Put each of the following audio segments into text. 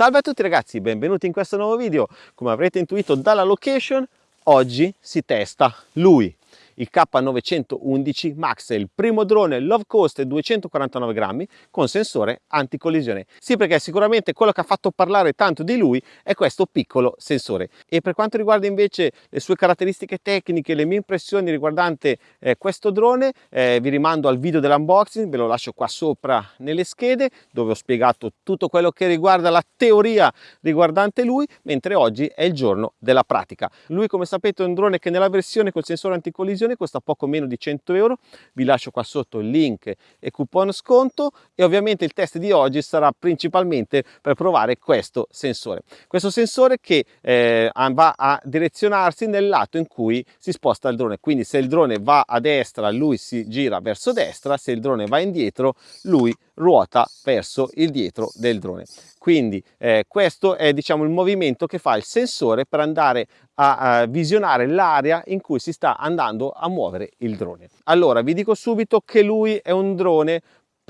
Salve a tutti ragazzi, benvenuti in questo nuovo video. Come avrete intuito dalla location, oggi si testa lui, il K911 Max il primo drone low cost 249 grammi con sensore anticollisione. Sì, perché sicuramente quello che ha fatto parlare tanto di lui è questo piccolo sensore. E per quanto riguarda invece le sue caratteristiche tecniche, le mie impressioni riguardante eh, questo drone, eh, vi rimando al video dell'unboxing, ve lo lascio qua sopra nelle schede, dove ho spiegato tutto quello che riguarda la teoria riguardante lui, mentre oggi è il giorno della pratica. Lui, come sapete, è un drone che nella versione col sensore anticollisione promozione costa poco meno di 100 euro. Vi lascio qua sotto il link e coupon sconto e ovviamente il test di oggi sarà principalmente per provare questo sensore. Questo sensore che eh, va a direzionarsi nel lato in cui si sposta il drone. Quindi se il drone va a destra lui si gira verso destra se il drone va indietro lui ruota verso il dietro del drone. Quindi eh, questo è diciamo il movimento che fa il sensore per andare a, a visionare l'area in cui si sta andando a muovere il drone. Allora vi dico subito che lui è un drone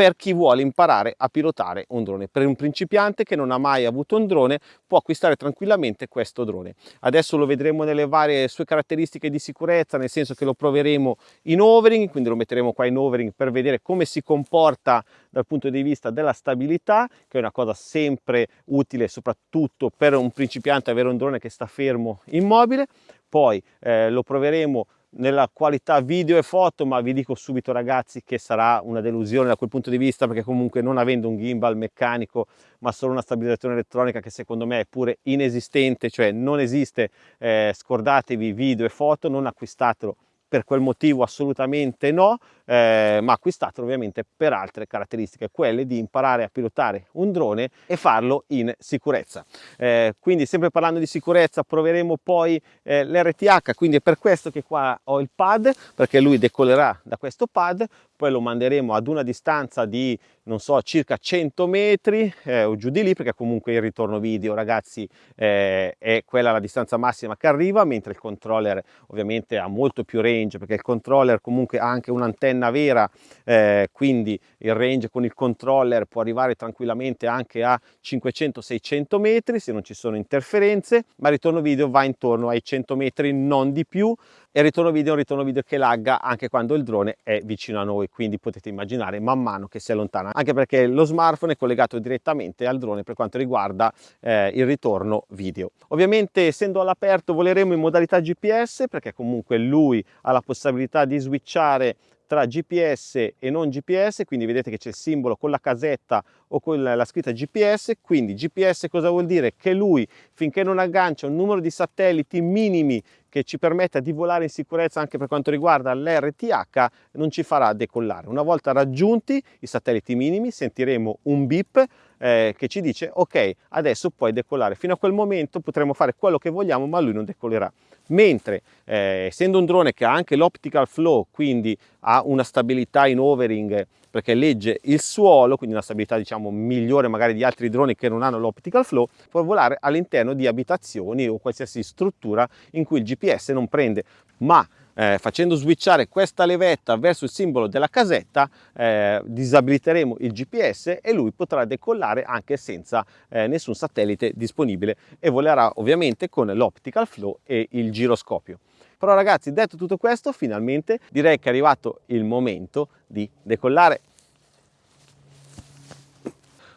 per chi vuole imparare a pilotare un drone. Per un principiante che non ha mai avuto un drone può acquistare tranquillamente questo drone. Adesso lo vedremo nelle varie sue caratteristiche di sicurezza, nel senso che lo proveremo in overing, quindi lo metteremo qua in overing per vedere come si comporta dal punto di vista della stabilità, che è una cosa sempre utile soprattutto per un principiante avere un drone che sta fermo immobile. Poi eh, lo proveremo nella qualità video e foto ma vi dico subito ragazzi che sarà una delusione da quel punto di vista perché comunque non avendo un gimbal meccanico ma solo una stabilizzazione elettronica che secondo me è pure inesistente cioè non esiste eh, scordatevi video e foto non acquistatelo. Per quel motivo assolutamente no, eh, ma acquistatelo ovviamente per altre caratteristiche, quelle di imparare a pilotare un drone e farlo in sicurezza. Eh, quindi sempre parlando di sicurezza proveremo poi eh, l'RTH, quindi è per questo che qua ho il pad, perché lui decollerà da questo pad, poi lo manderemo ad una distanza di non so circa 100 metri eh, o giù di lì perché comunque il ritorno video ragazzi eh, è quella la distanza massima che arriva mentre il controller ovviamente ha molto più range perché il controller comunque ha anche un'antenna vera eh, quindi il range con il controller può arrivare tranquillamente anche a 500-600 metri se non ci sono interferenze ma il ritorno video va intorno ai 100 metri non di più. E il ritorno video è un ritorno video che lagga anche quando il drone è vicino a noi quindi potete immaginare man mano che si allontana anche perché lo smartphone è collegato direttamente al drone per quanto riguarda eh, il ritorno video. Ovviamente essendo all'aperto voleremo in modalità gps perché comunque lui ha la possibilità di switchare tra GPS e non GPS, quindi vedete che c'è il simbolo con la casetta o con la scritta GPS, quindi GPS cosa vuol dire? Che lui finché non aggancia un numero di satelliti minimi che ci permetta di volare in sicurezza anche per quanto riguarda l'RTH non ci farà decollare. Una volta raggiunti i satelliti minimi sentiremo un beep eh, che ci dice ok adesso puoi decollare. Fino a quel momento potremo fare quello che vogliamo ma lui non decollerà mentre eh, essendo un drone che ha anche l'optical flow quindi ha una stabilità in overing perché legge il suolo quindi una stabilità diciamo migliore magari di altri droni che non hanno l'optical flow può volare all'interno di abitazioni o qualsiasi struttura in cui il GPS non prende. Ma eh, facendo switchare questa levetta verso il simbolo della casetta eh, disabiliteremo il GPS e lui potrà decollare anche senza eh, nessun satellite disponibile e volerà ovviamente con l'optical flow e il giroscopio. Però ragazzi detto tutto questo finalmente direi che è arrivato il momento di decollare.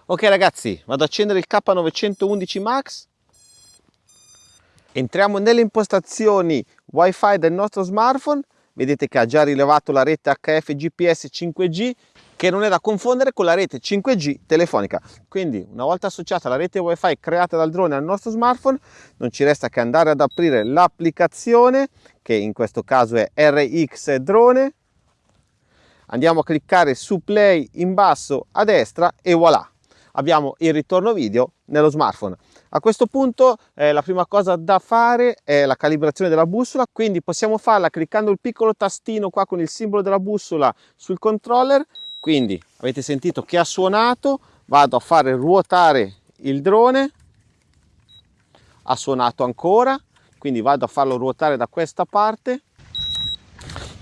Ok ragazzi vado ad accendere il K911 Max entriamo nelle impostazioni wifi del nostro smartphone. Vedete che ha già rilevato la rete HF GPS 5G che non è da confondere con la rete 5G telefonica. Quindi una volta associata la rete wifi creata dal drone al nostro smartphone non ci resta che andare ad aprire l'applicazione che in questo caso è RX drone. Andiamo a cliccare su play in basso a destra e voilà abbiamo il ritorno video nello smartphone. A questo punto eh, la prima cosa da fare è la calibrazione della bussola, quindi possiamo farla cliccando il piccolo tastino qua con il simbolo della bussola sul controller, quindi avete sentito che ha suonato, vado a fare ruotare il drone, ha suonato ancora, quindi vado a farlo ruotare da questa parte,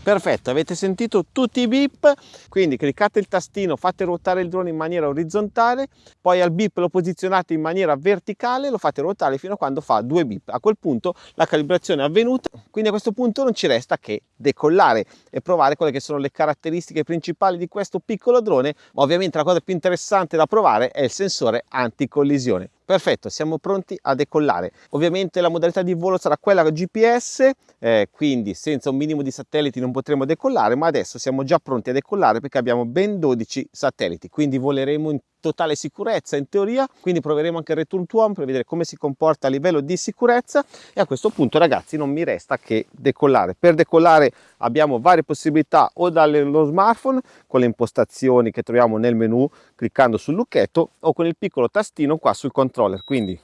Perfetto, avete sentito tutti i beep, quindi cliccate il tastino, fate ruotare il drone in maniera orizzontale, poi al beep lo posizionate in maniera verticale, lo fate ruotare fino a quando fa due beep. A quel punto la calibrazione è avvenuta, quindi a questo punto non ci resta che decollare e provare quelle che sono le caratteristiche principali di questo piccolo drone, ma ovviamente la cosa più interessante da provare è il sensore anticollisione. Perfetto, siamo pronti a decollare. Ovviamente la modalità di volo sarà quella GPS, eh, quindi senza un minimo di satelliti non potremo decollare, ma adesso siamo già pronti a decollare perché abbiamo ben 12 satelliti, quindi voleremo in totale sicurezza in teoria, quindi proveremo anche il return to home per vedere come si comporta a livello di sicurezza e a questo punto ragazzi non mi resta che decollare. Per decollare abbiamo varie possibilità o dallo smartphone con le impostazioni che troviamo nel menu cliccando sul lucchetto o con il piccolo tastino qua sul controller, quindi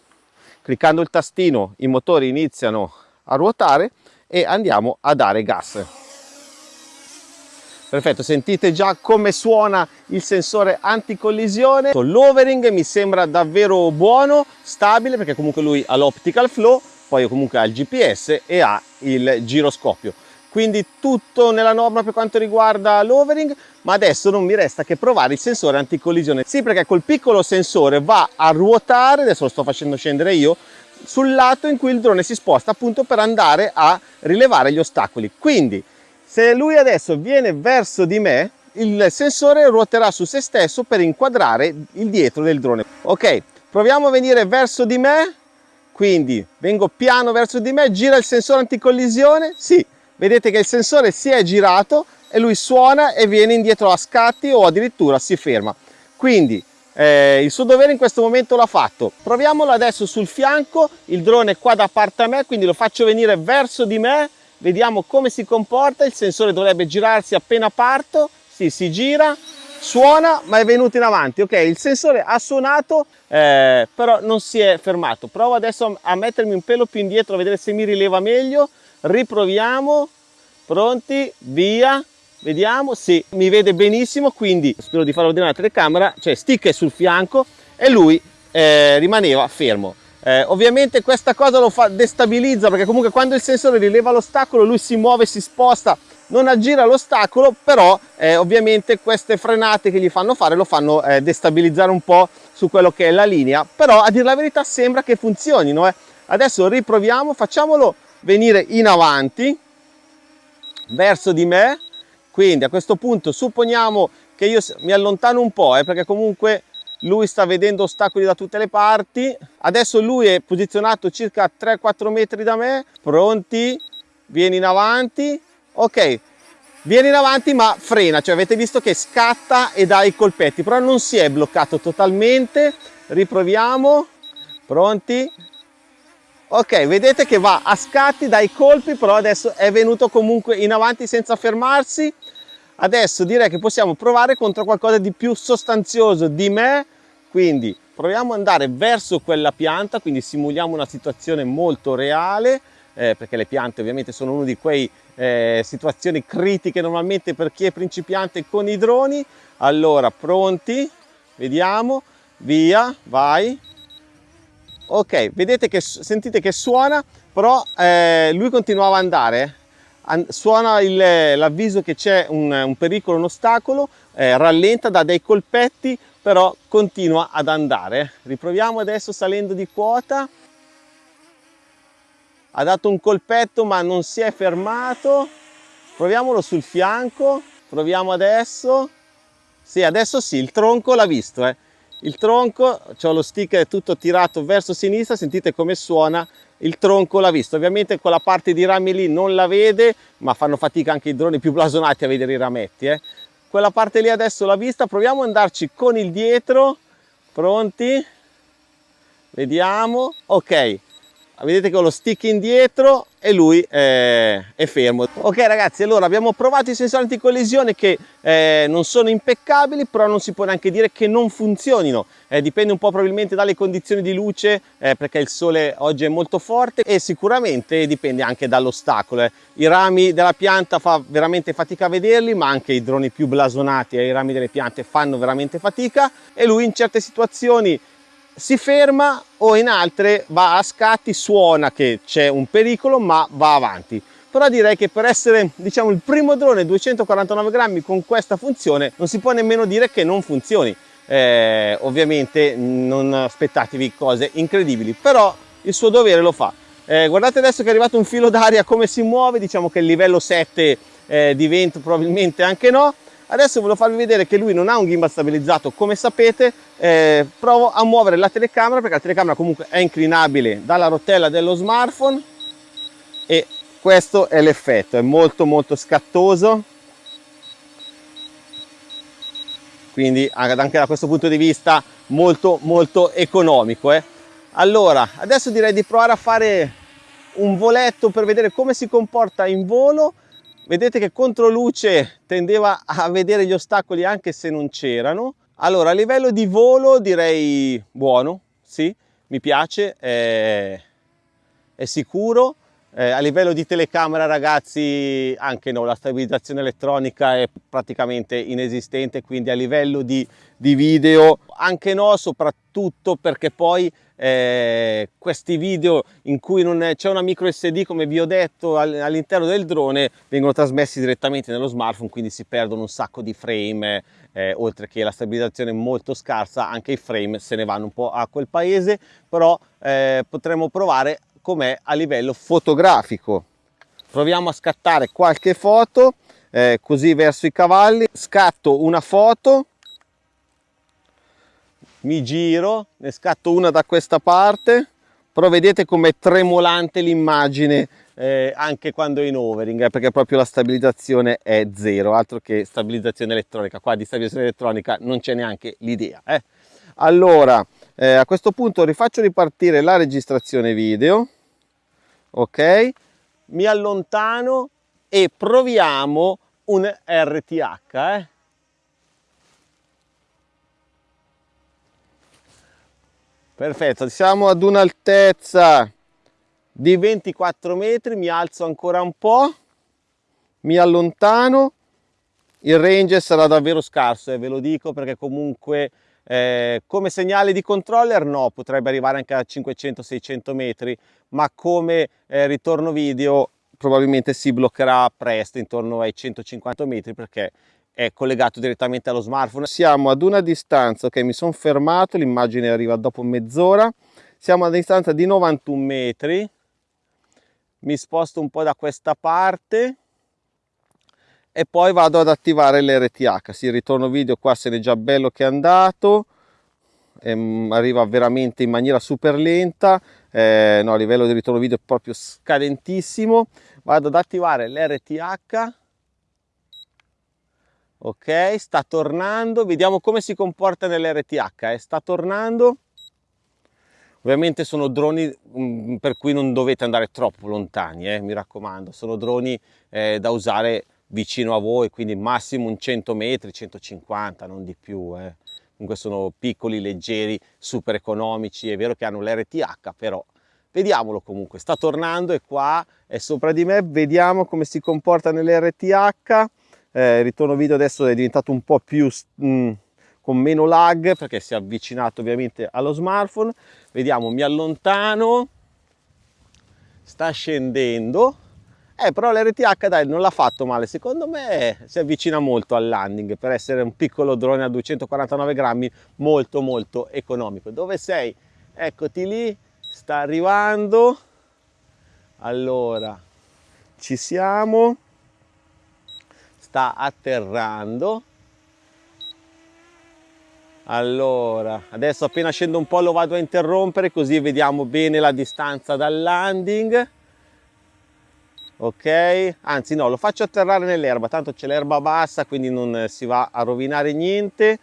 cliccando il tastino i motori iniziano a ruotare e andiamo a dare gas. Perfetto, sentite già come suona il sensore anticollisione. L'overing mi sembra davvero buono, stabile, perché comunque lui ha l'optical flow, poi comunque ha il GPS e ha il giroscopio. Quindi tutto nella norma per quanto riguarda l'overing, ma adesso non mi resta che provare il sensore anticollisione. Sì, perché col piccolo sensore va a ruotare, adesso lo sto facendo scendere io, sul lato in cui il drone si sposta appunto per andare a rilevare gli ostacoli. Quindi se lui adesso viene verso di me, il sensore ruoterà su se stesso per inquadrare il dietro del drone. Ok, proviamo a venire verso di me, quindi vengo piano verso di me, gira il sensore anticollisione, sì, vedete che il sensore si è girato e lui suona e viene indietro a scatti o addirittura si ferma. Quindi eh, il suo dovere in questo momento l'ha fatto. Proviamolo adesso sul fianco, il drone è qua da parte a me, quindi lo faccio venire verso di me, vediamo come si comporta, il sensore dovrebbe girarsi appena parto, sì, si gira, suona ma è venuto in avanti, ok, il sensore ha suonato eh, però non si è fermato, provo adesso a mettermi un pelo più indietro a vedere se mi rileva meglio, riproviamo, pronti, via, vediamo, sì, mi vede benissimo, quindi spero di farlo vedere la telecamera, cioè stick è sul fianco e lui eh, rimaneva fermo. Eh, ovviamente questa cosa lo fa destabilizza perché comunque quando il sensore rileva l'ostacolo lui si muove, si sposta, non aggira l'ostacolo, però eh, ovviamente queste frenate che gli fanno fare lo fanno eh, destabilizzare un po' su quello che è la linea, però a dire la verità sembra che funzionino. Eh. Adesso riproviamo, facciamolo venire in avanti, verso di me, quindi a questo punto supponiamo che io mi allontano un po', eh, perché comunque lui sta vedendo ostacoli da tutte le parti. Adesso lui è posizionato circa 3-4 metri da me. Pronti? Vieni in avanti. Ok. Vieni in avanti ma frena. Cioè avete visto che scatta e dà i colpetti però non si è bloccato totalmente. Riproviamo. Pronti? Ok vedete che va a scatti dai colpi però adesso è venuto comunque in avanti senza fermarsi Adesso direi che possiamo provare contro qualcosa di più sostanzioso di me, quindi proviamo ad andare verso quella pianta, quindi simuliamo una situazione molto reale, eh, perché le piante ovviamente sono una di quei eh, situazioni critiche normalmente per chi è principiante con i droni. Allora, pronti? Vediamo, via, vai. Ok, vedete che sentite che suona, però eh, lui continuava ad andare suona l'avviso che c'è un, un, pericolo, un ostacolo, eh, rallenta, dà dei colpetti, però continua ad andare. Riproviamo adesso salendo di quota. Ha dato un colpetto ma non si è fermato. Proviamolo sul fianco, proviamo adesso. Sì, adesso sì, il tronco l'ha visto. Eh. Il tronco, ho lo stick tutto tirato verso sinistra, sentite come suona il tronco l'ha visto. Ovviamente quella parte di rami lì non la vede ma fanno fatica anche i droni più blasonati a vedere i rametti eh. quella parte lì adesso l'ha vista proviamo ad andarci con il dietro. Pronti? Vediamo. Ok vedete che ho lo stick indietro e lui è, è fermo ok ragazzi allora abbiamo provato i sensori anticollisione che eh, non sono impeccabili però non si può neanche dire che non funzionino eh, dipende un po' probabilmente dalle condizioni di luce eh, perché il sole oggi è molto forte e sicuramente dipende anche dall'ostacolo eh. i rami della pianta fa veramente fatica a vederli ma anche i droni più blasonati ai rami delle piante fanno veramente fatica e lui in certe situazioni si ferma o in altre va a scatti, suona che c'è un pericolo ma va avanti. però direi che per essere diciamo il primo drone 249 grammi con questa funzione non si può nemmeno dire che non funzioni. Eh, ovviamente non aspettatevi cose incredibili però il suo dovere lo fa. Eh, guardate adesso che è arrivato un filo d'aria come si muove diciamo che il livello 7 eh, di vento probabilmente anche no adesso voglio farvi vedere che lui non ha un gimbal stabilizzato. Come sapete eh, provo a muovere la telecamera perché la telecamera comunque è inclinabile dalla rotella dello smartphone. E questo è l'effetto è molto molto scattoso. Quindi anche da questo punto di vista molto molto economico eh. allora adesso direi di provare a fare un voletto per vedere come si comporta in volo vedete che contro luce tendeva a vedere gli ostacoli anche se non c'erano. Allora a livello di volo direi buono sì mi piace è, è sicuro eh, a livello di telecamera ragazzi anche no, la stabilizzazione elettronica è praticamente inesistente, quindi a livello di, di video anche no, soprattutto perché poi eh, questi video in cui non c'è una micro SD come vi ho detto all'interno del drone vengono trasmessi direttamente nello smartphone quindi si perdono un sacco di frame eh, oltre che la stabilizzazione molto scarsa anche i frame se ne vanno un po' a quel paese però eh, potremmo provare com'è a livello fotografico. Proviamo a scattare qualche foto, eh, così verso i cavalli, scatto una foto, mi giro, ne scatto una da questa parte, però vedete com'è tremolante l'immagine eh, anche quando è in overing, eh, perché proprio la stabilizzazione è zero, altro che stabilizzazione elettronica, qua di stabilizzazione elettronica non c'è neanche l'idea. Eh. Allora, eh, a questo punto rifaccio ripartire la registrazione video, ok mi allontano e proviamo un RTH eh? perfetto siamo ad un'altezza di 24 metri mi alzo ancora un po mi allontano il range sarà davvero scarso eh, ve lo dico perché comunque eh, come segnale di controller no, potrebbe arrivare anche a 500-600 metri, ma come eh, ritorno video probabilmente si bloccherà presto intorno ai 150 metri perché è collegato direttamente allo smartphone. Siamo ad una distanza, ok mi sono fermato, l'immagine arriva dopo mezz'ora, siamo a distanza di 91 metri, mi sposto un po' da questa parte e poi vado ad attivare l'RTH, sì, il ritorno video qua se n'è già bello che è andato, ehm, arriva veramente in maniera super lenta, eh, no, a livello di ritorno video è proprio scadentissimo, vado ad attivare l'RTH, ok, sta tornando, vediamo come si comporta nell'RTH, eh. sta tornando, ovviamente sono droni mm, per cui non dovete andare troppo lontani, eh, mi raccomando, sono droni eh, da usare vicino a voi, quindi massimo un 100 metri, 150, non di più. Eh. Comunque sono piccoli, leggeri, super economici, è vero che hanno l'RTH, però vediamolo comunque, sta tornando, è qua, è sopra di me, vediamo come si comporta nell'RTH. Eh, il ritorno video adesso è diventato un po' più... Mh, mm, con meno lag perché si è avvicinato ovviamente allo smartphone vediamo mi allontano sta scendendo eh, però l'RTH dai, non l'ha fatto male, secondo me si avvicina molto al landing per essere un piccolo drone a 249 grammi molto molto economico. Dove sei? Eccoti lì, sta arrivando. Allora, ci siamo. Sta atterrando. Allora, adesso appena scendo un po' lo vado a interrompere così vediamo bene la distanza dal landing ok? Anzi no lo faccio atterrare nell'erba. Tanto c'è l'erba bassa quindi non si va a rovinare niente.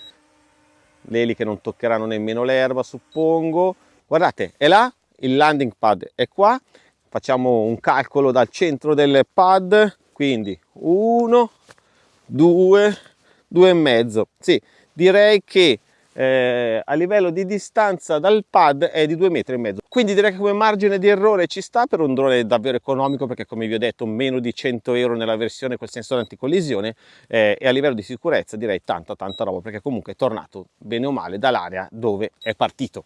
Le eliche non toccheranno nemmeno l'erba suppongo. Guardate è là il landing pad è qua. Facciamo un calcolo dal centro del pad. Quindi uno due due e mezzo. Sì direi che eh, a livello di distanza dal pad è di 2 metri e mezzo quindi direi che come margine di errore ci sta per un drone davvero economico perché come vi ho detto meno di 100 euro nella versione col sensore anticollisione eh, e a livello di sicurezza direi tanta tanta roba perché comunque è tornato bene o male dall'area dove è partito.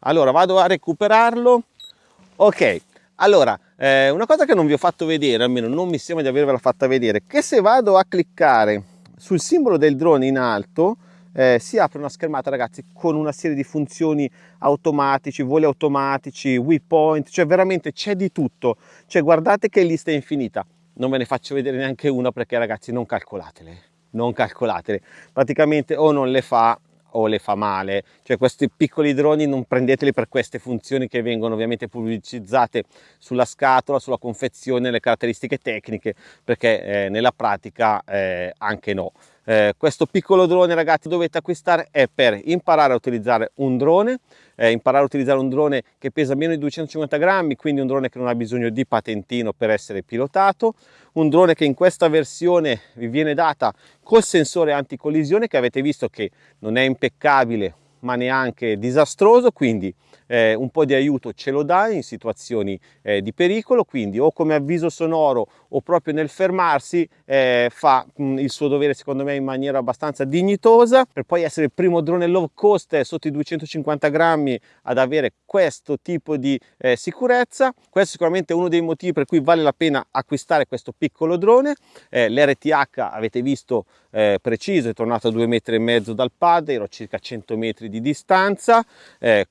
Allora vado a recuperarlo. Ok Allora, eh, una cosa che non vi ho fatto vedere, almeno non mi sembra di avervela fatta vedere, che se vado a cliccare sul simbolo del drone in alto, eh, si apre una schermata ragazzi con una serie di funzioni automatici, voli automatici, waypoint, cioè veramente c'è di tutto, cioè guardate che lista infinita, non ve ne faccio vedere neanche una perché ragazzi non calcolatele, non calcolatele, praticamente o non le fa o le fa male, cioè questi piccoli droni non prendeteli per queste funzioni che vengono ovviamente pubblicizzate sulla scatola, sulla confezione, le caratteristiche tecniche, perché eh, nella pratica eh, anche no. Eh, questo piccolo drone ragazzi dovete acquistare è per imparare a utilizzare un drone eh, imparare a utilizzare un drone che pesa meno di 250 grammi quindi un drone che non ha bisogno di patentino per essere pilotato un drone che in questa versione vi viene data col sensore anticollisione che avete visto che non è impeccabile ma neanche disastroso quindi eh, un po' di aiuto ce lo dà in situazioni eh, di pericolo, quindi o come avviso sonoro o proprio nel fermarsi eh, fa mh, mm, il suo dovere secondo me in maniera abbastanza dignitosa per poi essere il primo drone low cost eh, sotto i 250 grammi ad avere questo tipo di eh, sicurezza. Questo è sicuramente uno dei motivi per cui vale la pena acquistare questo piccolo drone. Eh, L'RTH avete visto preciso, è tornato a due metri e mezzo dal pad, ero circa 100 metri di distanza,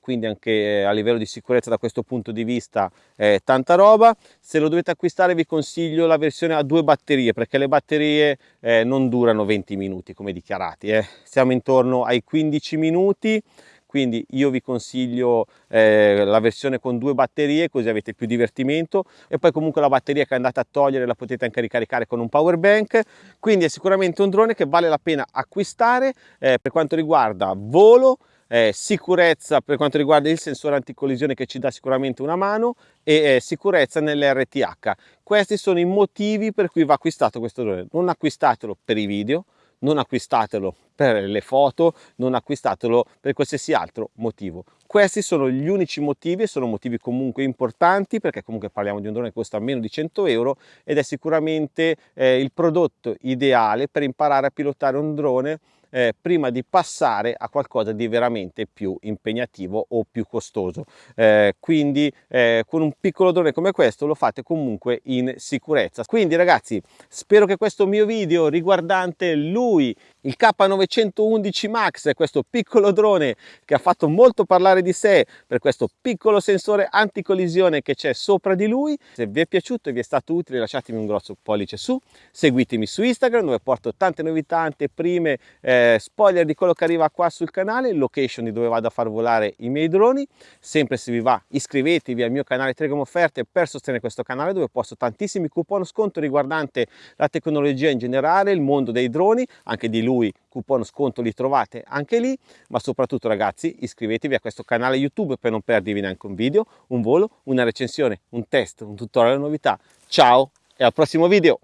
quindi anche eh, a livello di sicurezza da questo punto di vista eh, tanta roba. Se lo dovete acquistare vi consiglio la versione a due batterie perché le batterie eh, non durano 20 minuti come dichiarati eh. siamo intorno ai 15 minuti quindi io vi consiglio eh, la versione con due batterie così avete più divertimento. E poi comunque la batteria che andate a togliere la potete anche ricaricare con un power bank. Quindi è sicuramente un drone che vale la pena acquistare. Eh, per quanto riguarda volo eh, sicurezza per quanto riguarda il sensore anticollisione che ci dà sicuramente una mano e eh, sicurezza nell'RTH. Questi sono i motivi per cui va acquistato questo drone. Non acquistatelo per i video, non acquistatelo per le foto, non acquistatelo per qualsiasi altro motivo. Questi sono gli unici motivi e sono motivi comunque importanti perché comunque parliamo di un drone che costa meno di 100 euro ed è sicuramente eh, il prodotto ideale per imparare a pilotare un drone eh, prima di passare a qualcosa di veramente più impegnativo o più costoso. Eh, quindi eh, con un piccolo drone come questo lo fate comunque in sicurezza. Quindi ragazzi spero che questo mio video riguardante lui il K911 Max, questo piccolo drone che ha fatto molto parlare di sé per questo piccolo sensore anticollisione che c'è sopra di lui. Se vi è piaciuto e vi è stato utile lasciatemi un grosso pollice su, seguitemi su Instagram dove porto tante novità, tante prime, eh, spoiler di quello che arriva qua sul canale, location di dove vado a far volare i miei droni. Sempre se vi va iscrivetevi al mio canale Telegram Offerte per sostenere questo canale dove posto tantissimi coupon sconto riguardante la tecnologia in generale, il mondo dei droni, anche di lui coupon sconto li trovate anche lì ma soprattutto ragazzi iscrivetevi a questo canale youtube per non perdervi neanche un video un volo una recensione un test un tutorial novità. Ciao e al prossimo video